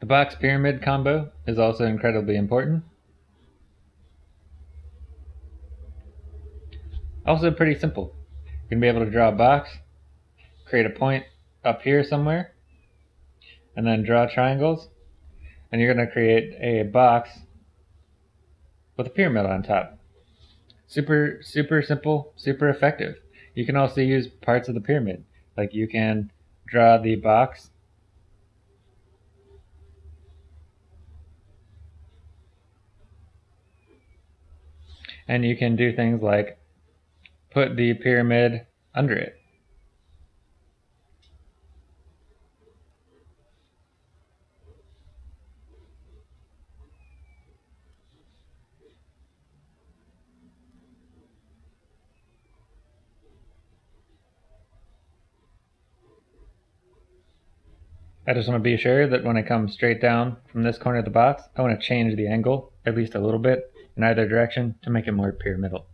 The box pyramid combo is also incredibly important. Also pretty simple. You're going to be able to draw a box, create a point up here somewhere, and then draw triangles, and you're going to create a box with a pyramid on top. Super, super simple, super effective. You can also use parts of the pyramid. Like you can draw the box and you can do things like put the pyramid under it. I just want to be sure that when I come straight down from this corner of the box, I want to change the angle at least a little bit in either direction to make it more pyramidal.